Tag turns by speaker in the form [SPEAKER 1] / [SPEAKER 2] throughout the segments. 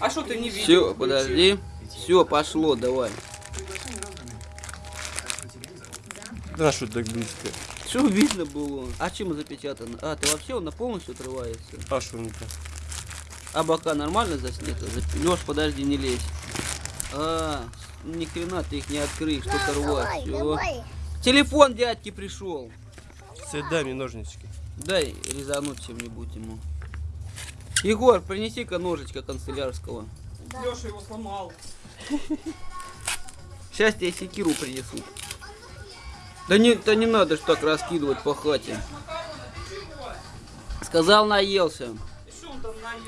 [SPEAKER 1] А что ты не видел?
[SPEAKER 2] Все, подожди. Все, пошло, давай.
[SPEAKER 3] Да, что так близко?
[SPEAKER 2] Что видно было? А чем запечатано? А, ты вообще он на полностью отрывается?
[SPEAKER 3] А что не так?
[SPEAKER 2] А бока нормально заснято? Леш, подожди, не лезь. А, ни хрена ты их не открыть, что-то рвать. Телефон дядьки пришел.
[SPEAKER 3] Мне ножнички.
[SPEAKER 2] Дай резануть чем-нибудь ему. Егор, принеси-ка ножичка канцелярского.
[SPEAKER 1] Леша его сломал.
[SPEAKER 2] Сейчас тебе секиру принесут. Да не, да не надо ж так раскидывать по хате. Сказал, наелся.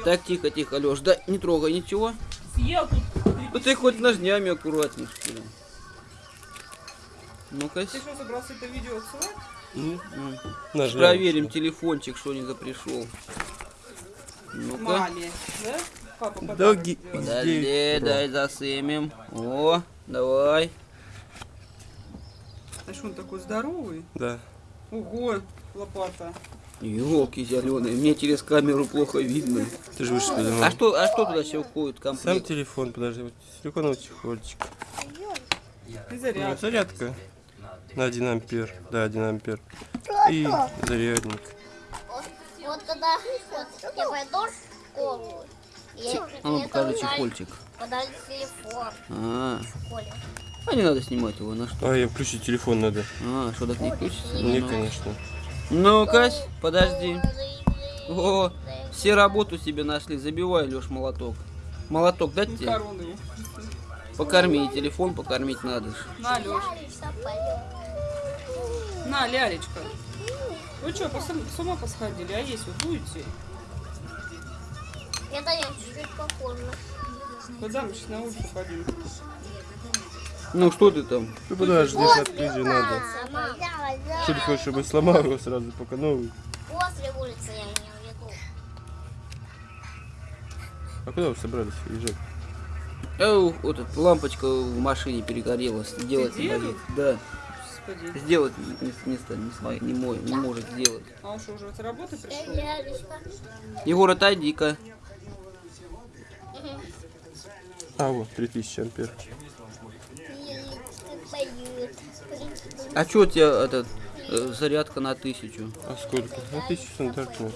[SPEAKER 2] Так, тихо, тихо, Леш. Да не трогай ничего.
[SPEAKER 1] Съел тут.
[SPEAKER 2] Ну ты хоть ножнями аккуратней, что ли. Ну-ка,
[SPEAKER 1] Ты что, собрался это видео отсылать?
[SPEAKER 3] Ну,
[SPEAKER 2] проверим телефончик, что не запришел. Ну-ка.
[SPEAKER 1] Маме, да? Папа
[SPEAKER 3] Да,
[SPEAKER 1] подарок
[SPEAKER 3] ги-
[SPEAKER 1] сделал.
[SPEAKER 2] Подожди, дай засымем. О, давай.
[SPEAKER 1] А что он такой здоровый?
[SPEAKER 3] Да.
[SPEAKER 1] Ого, лопата.
[SPEAKER 2] Елки зеленые, мне через камеру плохо видно.
[SPEAKER 3] Ты же выше
[SPEAKER 2] А что, а что туда все входит в
[SPEAKER 3] Сам
[SPEAKER 2] комплект?
[SPEAKER 3] телефон, подожди, вот силиконовый чехольчик.
[SPEAKER 1] И
[SPEAKER 3] Ну,
[SPEAKER 1] заряд.
[SPEAKER 3] зарядка на 1 ампер. Да, 1 ампер. И зарядник.
[SPEAKER 4] Вот, вот я пойду в школу, я,
[SPEAKER 2] А ну покажи чехольчик.
[SPEAKER 4] подали телефон
[SPEAKER 2] А,
[SPEAKER 4] в школе.
[SPEAKER 2] а не надо снимать его, на что?
[SPEAKER 3] А, я включить телефон надо.
[SPEAKER 2] А, что так не включится?
[SPEAKER 3] Не,
[SPEAKER 2] Ну.
[SPEAKER 3] конечно.
[SPEAKER 2] Ну-ка, подожди. О, все работу себе нашли. Забивай, Леш, молоток. Молоток дать тебе?
[SPEAKER 1] Макароны.
[SPEAKER 2] Покорми, телефон покормить надо.
[SPEAKER 1] На, Леш. На, лялечка. Вы что, с ума посходили? А есть вы будете?
[SPEAKER 4] Я чуть-чуть похоже.
[SPEAKER 1] Куда мы сейчас на улицу пойдем?
[SPEAKER 2] Ну что ты там?
[SPEAKER 3] Ты подожди, открыть же надо.
[SPEAKER 4] Мама,
[SPEAKER 3] Что ты хочешь, чтобы сломал его сразу, пока новый?
[SPEAKER 4] после улицы я в виду.
[SPEAKER 3] А куда вы собрались уезжать?
[SPEAKER 2] Эу, вот эта лампочка в машине перегорелась. Сделать не
[SPEAKER 1] делал? Господи.
[SPEAKER 2] Сделать не, не, не, смо- не, мой, не может сделать.
[SPEAKER 1] А он что, уже с работы пришел?
[SPEAKER 2] Егор, отойди-ка.
[SPEAKER 3] А, вот, 3000 ампер.
[SPEAKER 2] А что у тебя этот э, зарядка на тысячу?
[SPEAKER 3] А сколько? Ну, 1000 стандартно.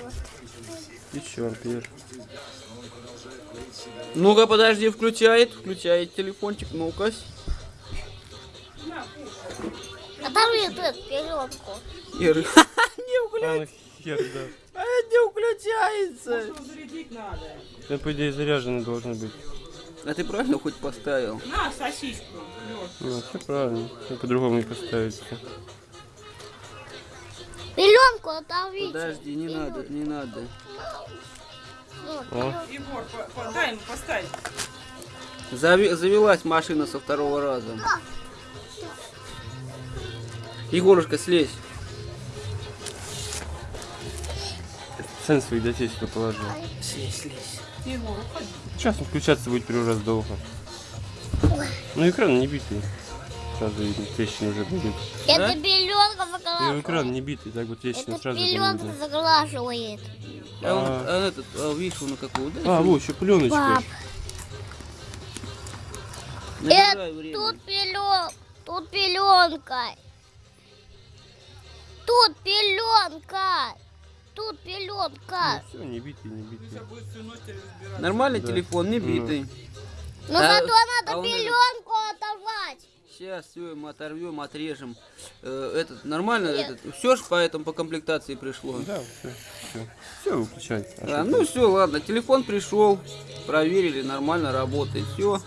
[SPEAKER 3] 1000 ампер.
[SPEAKER 2] Ну-ка, подожди, включает, включает телефончик, ну-ка.
[SPEAKER 4] Эту пеленку.
[SPEAKER 2] Ир, не
[SPEAKER 3] А,
[SPEAKER 2] включается.
[SPEAKER 3] да.
[SPEAKER 2] А, не включается.
[SPEAKER 1] Его зарядить надо.
[SPEAKER 3] Это, по идее, заряженный должен быть.
[SPEAKER 2] А ты правильно хоть поставил?
[SPEAKER 1] На, сосиску.
[SPEAKER 3] Ну, все правильно. Ну, по-другому не поставится.
[SPEAKER 4] Пеленку оторвите.
[SPEAKER 2] Подожди, не надо, не надо.
[SPEAKER 3] О,
[SPEAKER 1] Егор, по- по- дай ему поставить.
[SPEAKER 2] Зави- завелась машина со второго раза. Егорушка, слезь.
[SPEAKER 3] сенс своих детей сюда положил.
[SPEAKER 2] Слезь, слезь.
[SPEAKER 1] Егор, уходи.
[SPEAKER 3] Сейчас он включаться будет первый раз долго. Ну, экран не битый. Сразу видно, трещина уже будет.
[SPEAKER 4] Это пеленка
[SPEAKER 3] И
[SPEAKER 4] заглаживает.
[SPEAKER 3] экран не битый, так вот трещина
[SPEAKER 4] Это
[SPEAKER 3] сразу будет
[SPEAKER 4] пеленка
[SPEAKER 3] видно.
[SPEAKER 4] заглаживает.
[SPEAKER 2] А, он,
[SPEAKER 3] А.
[SPEAKER 2] а этот, а, видишь, он на какую, да?
[SPEAKER 3] А, вот, еще пленочка.
[SPEAKER 4] Пап, это тут пелен, тут пеленка. Тут пеленка. Тут пеленка.
[SPEAKER 3] Все, не битый, не битый.
[SPEAKER 2] Нормальный
[SPEAKER 3] Да.
[SPEAKER 2] телефон, не битый.
[SPEAKER 4] Но
[SPEAKER 2] А-
[SPEAKER 4] зато
[SPEAKER 2] а
[SPEAKER 4] надо
[SPEAKER 2] он этот-
[SPEAKER 4] пеленку оторвать.
[SPEAKER 2] Сейчас все, мы оторвем, отрежем. Э, этот, нормально,
[SPEAKER 4] Нет.
[SPEAKER 2] этот, все ж поэтому по комплектации пришло.
[SPEAKER 3] Да, все, все. Все. А
[SPEAKER 2] А,
[SPEAKER 3] что
[SPEAKER 2] ну все, ладно, телефон пришел, проверили, нормально работает, все.